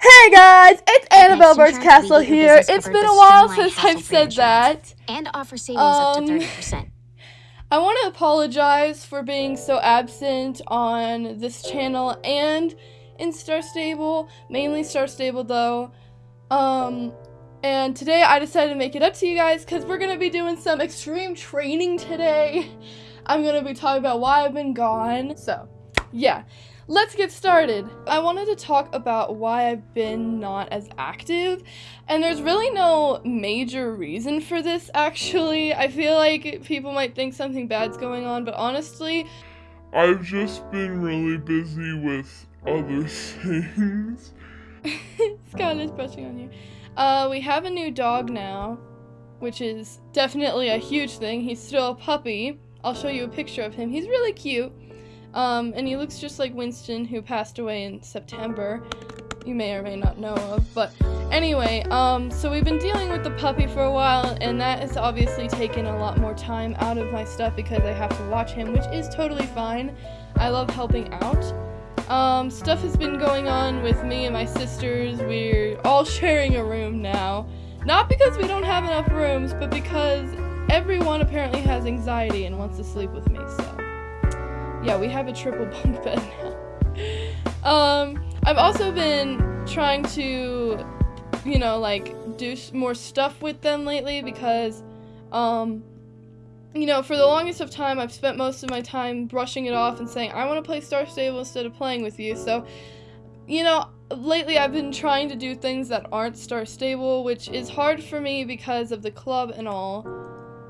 Hey guys, it's Annabelle Next, Birch Castle here. business It's effort been a while since I've said that. and offer savings up Um, to 30%. I want to apologize for being so absent on this channel and in Star Stable, mainly Star Stable though. Um, and today I decided to make it up to you guys because we're going to be doing some extreme training today. I'm going to be talking about why I've been gone. So, yeah. Let's get started. I wanted to talk about why I've been not as active, and there's really no major reason for this actually. I feel like people might think something bad's going on, but honestly, I've just been really busy with other things. Skylar's brushing on you. Uh, we have a new dog now, which is definitely a huge thing. He's still a puppy. I'll show you a picture of him. He's really cute. Um, and he looks just like Winston, who passed away in September. You may or may not know of, but anyway, um, so we've been dealing with the puppy for a while, and that has obviously taken a lot more time out of my stuff because I have to watch him, which is totally fine. I love helping out. Um, stuff has been going on with me and my sisters. We're all sharing a room now. Not because we don't have enough rooms, but because everyone apparently has anxiety and wants to sleep with me, so. Yeah, we have a triple bunk bed now. um, I've also been trying to, you know, like, do more stuff with them lately because, um, you know, for the longest of time, I've spent most of my time brushing it off and saying, I want to play Star Stable instead of playing with you. So, you know, lately I've been trying to do things that aren't Star Stable, which is hard for me because of the club and all,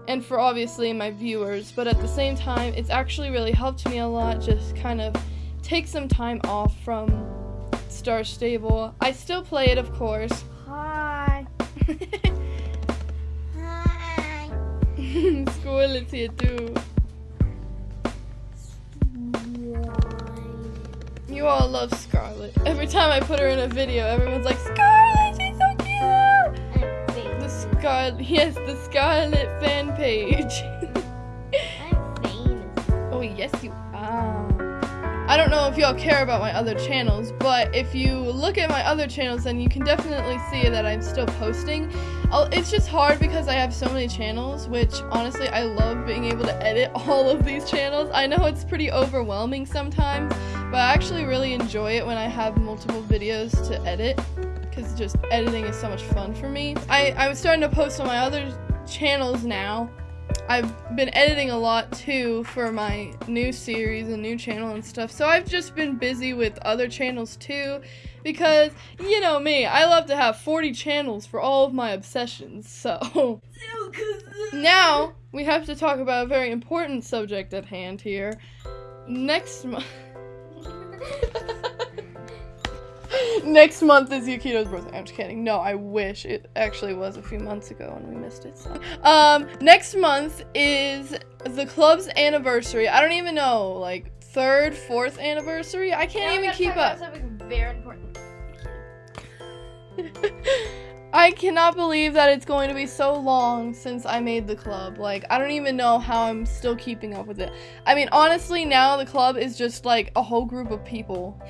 and for obviously my viewers. But at the same time, it's actually really helped me a lot just kind of take some time off from Star Stable. I still play it, of course. Hi. Hi. Here too. You all love Scarlett. Every time I put her in a video, everyone's like, Scarlett, she's so cute! The Scarlet, yes, the Scarlet fan page. Oh, yes, you are. I don't know if y'all care about my other channels, but if you look at my other channels, then you can definitely see that I'm still posting. I'll, it's just hard because I have so many channels, which honestly, I love being able to edit all of these channels. I know it's pretty overwhelming sometimes, but I actually really enjoy it when I have multiple videos to edit because just editing is so much fun for me. I, I'm starting to post on my other channels now. I've been editing a lot too for my new series and new channel and stuff. So I've just been busy with other channels too because you know me, I love to have 40 channels for all of my obsessions. So now we have to talk about a very important subject at hand here. Next month Next month is Yukito's birthday. I'm just kidding. No, I wish it actually was a few months ago and we missed it. So, um, next month is the club's anniversary. I don't even know, like third, fourth anniversary. I can't even keep up. Very important. I cannot believe that it's going to be so long since I made the club. Like, I don't even know how I'm still keeping up with it. I mean, honestly, now the club is just like a whole group of people.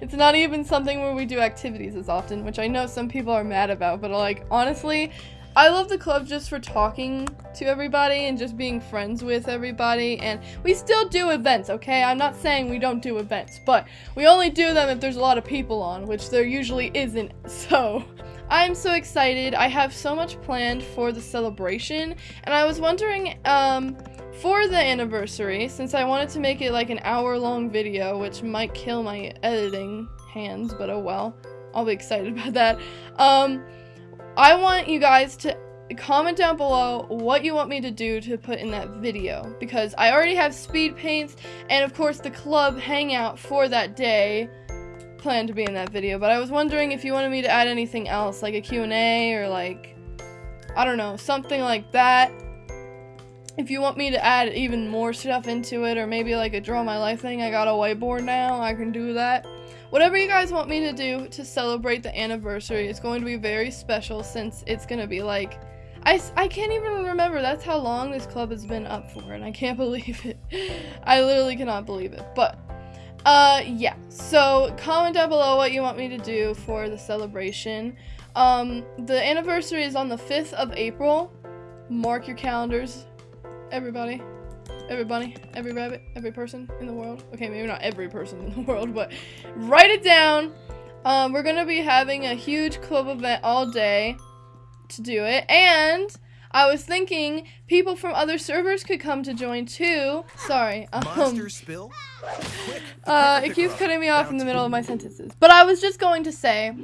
It's not even something where we do activities as often, which I know some people are mad about, but like, honestly, I love the club just for talking to everybody and just being friends with everybody. And we still do events, okay? I'm not saying we don't do events, but we only do them if there's a lot of people on, which there usually isn't. So. I'm so excited. I have so much planned for the celebration, and I was wondering, um, for the anniversary, since I wanted to make it like an hour long video, which might kill my editing hands, but oh well. I'll be excited about that. Um, I want you guys to comment down below what you want me to do to put in that video because I already have speed paints and of course the club hangout for that day planned to be in that video, but I was wondering if you wanted me to add anything else, like a Q&A or like, I don't know, something like that. If you want me to add even more stuff into it, or maybe like a draw my life thing, I got a whiteboard now, I can do that. whatever you guys want me to do to celebrate the anniversary is going to be very special since it's going to be like I, I can't even remember that's how long this club has been up for and I can't believe it. I literally cannot believe it. But uh yeah. So comment down below what you want me to do for the celebration. Um the anniversary is on the 5th of April. Mark your calendars everybody. Everybody, every rabbit, every person in the world. Okay, maybe not every person in the world, but write it down. Um, we're gonna be having a huge club event all day to do it, and I was thinking people from other servers could come to join too. Sorry, um, Monster spill? Uh, it keeps cutting me off in the middle of my sentences. But I was just going to say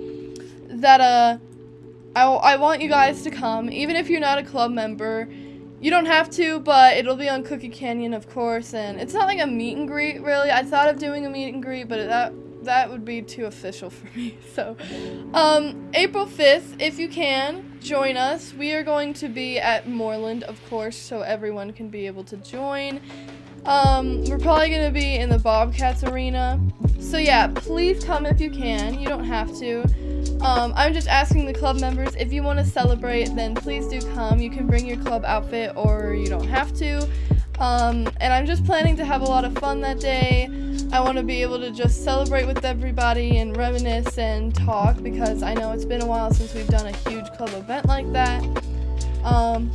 that uh, I, I want you guys to come, even if you're not a club member. You don't have to, but it'll be on Cookie Canyon, of course, and it's not like a meet and greet, really. I thought of doing a meet and greet, but that that would be too official for me. So, um, April 5th, if you can, join us. We are going to be at Moorland, of course, so everyone can be able to join. Um, we're probably gonna be in the Bobcats arena. So yeah, please come if you can. You don't have to. Um, I'm just asking the club members if you want to celebrate, then please do come. You can bring your club outfit, or you don't have to. Um, and I'm just planning to have a lot of fun that day. I want to be able to just celebrate with everybody and reminisce and talk because I know it's been a while since we've done a huge club event like that. Um,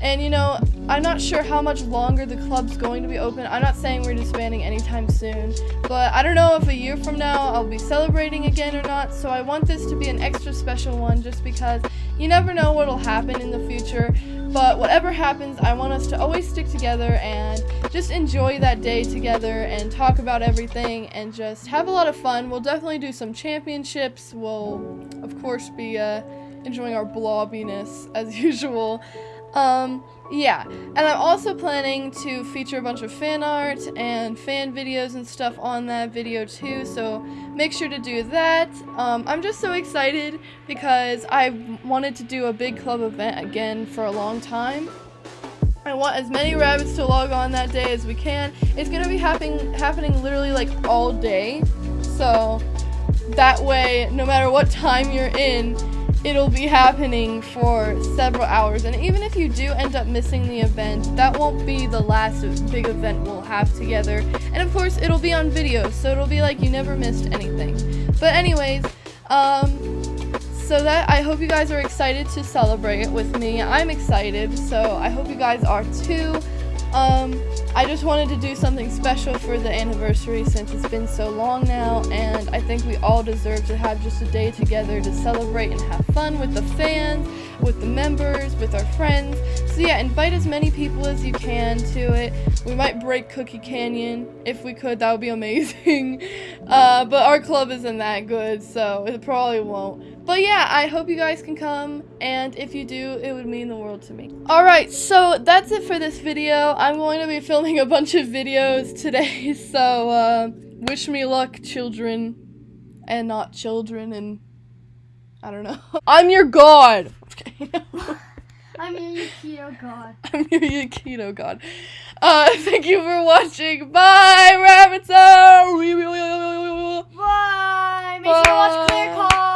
and you know, I'm not sure how much longer the club's going to be open. I'm not saying we're disbanding anytime soon, but I don't know if a year from now I'll be celebrating again or not. So I want this to be an extra special one just because you never know what'll happen in the future. But whatever happens, I want us to always stick together and just enjoy that day together and talk about everything and just have a lot of fun. We'll definitely do some championships. We'll, of course, be uh, enjoying our blobbiness as usual. Um, yeah, and I'm also planning to feature a bunch of fan art and fan videos and stuff on that video too, so make sure to do that. Um, I'm just so excited because I wanted to do a big club event again for a long time. I want as many rabbits to log on that day as we can. It's gonna be happening happening literally like all day, so that way, no matter what time you're in, it'll be happening for several hours. And even if you do end up missing the event, that won't be the last big event we'll have together. And of course, it'll be on video, so it'll be like you never missed anything. But anyways, um, so that I hope you guys are excited to celebrate it with me. I'm excited, so I hope you guys are too. Um, I just wanted to do something special for the anniversary since it's been so long now, and I think we all deserve to have just a day together to celebrate and have fun with the fans, with the members, with our friends. So yeah, invite as many people as you can to it. We might break Cookie Canyon if we could. That would be amazing. Uh, but our club isn't that good, so it probably won't. But yeah, I hope you guys can come, and if you do, it would mean the world to me. Alright, so that's it for this video. I'm going to be filming a bunch of videos today, so uh, wish me luck, children, and not children, and I don't know. I'm your god! Okay. I'm your keto god. I'm your Yukito god. Uh, thank you for watching. Bye, Rabbits! Bye. Make sure to watch Clear Call.